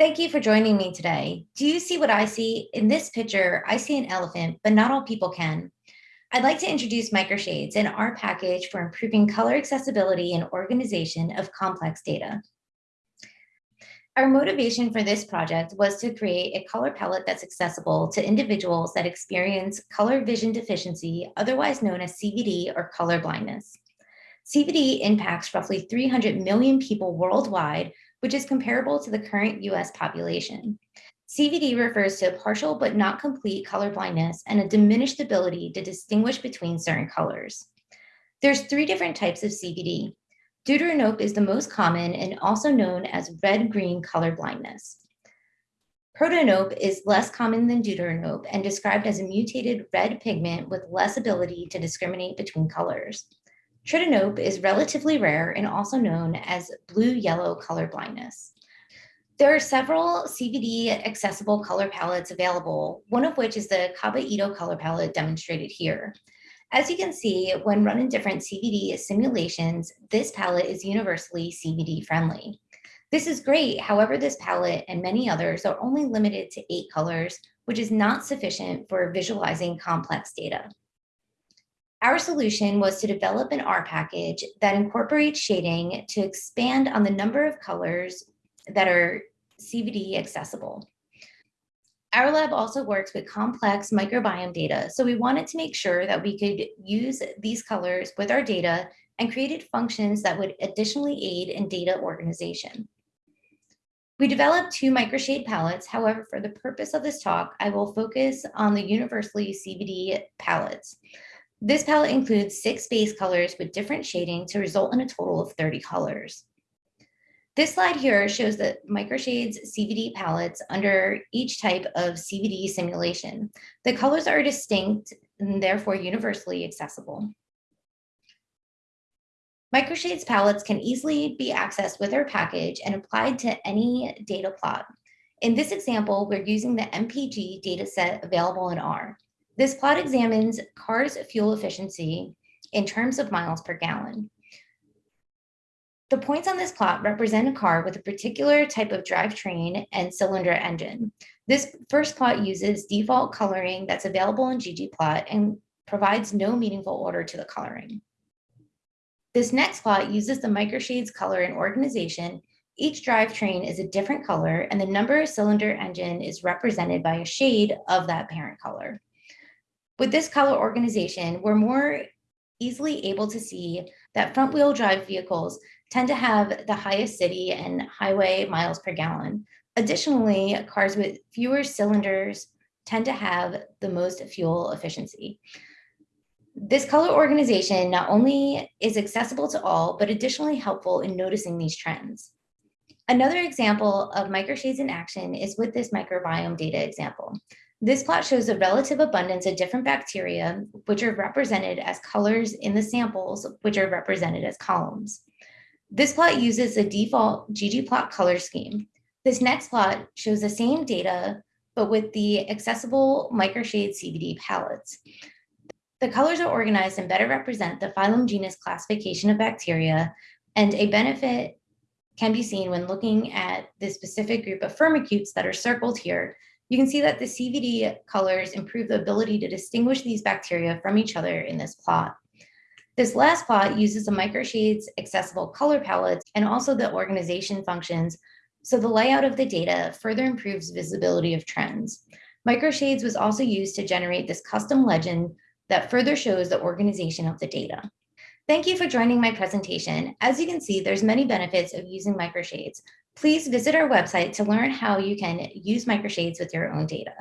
Thank you for joining me today. Do you see what I see? In this picture, I see an elephant, but not all people can. I'd like to introduce microshades and our package for improving color accessibility and organization of complex data. Our motivation for this project was to create a color palette that's accessible to individuals that experience color vision deficiency, otherwise known as CVD or color blindness. CVD impacts roughly 300 million people worldwide which is comparable to the current US population. CVD refers to a partial but not complete color blindness and a diminished ability to distinguish between certain colors. There's three different types of CVD. Deuteranope is the most common and also known as red-green color blindness. Protanope is less common than deuteranope and described as a mutated red pigment with less ability to discriminate between colors. Tritanope is relatively rare and also known as blue-yellow color blindness. There are several CVD accessible color palettes available, one of which is the Okabe-Ito color palette demonstrated here. As you can see, when run in different CVD simulations, this palette is universally CVD friendly. This is great, however, this palette and many others are only limited to eight colors, which is not sufficient for visualizing complex data. Our solution was to develop an R package that incorporates shading to expand on the number of colors that are CVD accessible. Our lab also works with complex microbiome data, so we wanted to make sure that we could use these colors with our data and created functions that would additionally aid in data organization. We developed two microshade palettes. However, for the purpose of this talk, I will focus on the universally CVD palettes. This palette includes six base colors with different shading to result in a total of 30 colors. This slide here shows the Microshades CVD palettes under each type of CVD simulation. The colors are distinct and therefore universally accessible. Microshades palettes can easily be accessed with our package and applied to any data plot. In this example, we're using the MPG dataset available in R. This plot examines cars' fuel efficiency in terms of miles per gallon. The points on this plot represent a car with a particular type of drivetrain and cylinder engine. This first plot uses default coloring that's available in ggplot and provides no meaningful order to the coloring. This next plot uses the microshades color and organization. Each drivetrain is a different color and the number of cylinder engine is represented by a shade of that parent color. With this color organization, we're more easily able to see that front wheel drive vehicles tend to have the highest city and highway miles per gallon. Additionally, cars with fewer cylinders tend to have the most fuel efficiency. This color organization not only is accessible to all, but additionally helpful in noticing these trends. Another example of microshades in action is with this microbiome data example. This plot shows the relative abundance of different bacteria, which are represented as colors in the samples, which are represented as columns. This plot uses the default ggplot color scheme. This next plot shows the same data, but with the accessible microshade CVD palettes. The colors are organized and better represent the phylum genus classification of bacteria, and a benefit can be seen when looking at the specific group of firmicutes that are circled here you can see that the CVD colors improve the ability to distinguish these bacteria from each other in this plot. This last plot uses the microshades accessible color palettes and also the organization functions, so the layout of the data further improves visibility of trends. Microshades was also used to generate this custom legend that further shows the organization of the data. Thank you for joining my presentation. As you can see, there's many benefits of using microshades. Please visit our website to learn how you can use microshades with your own data.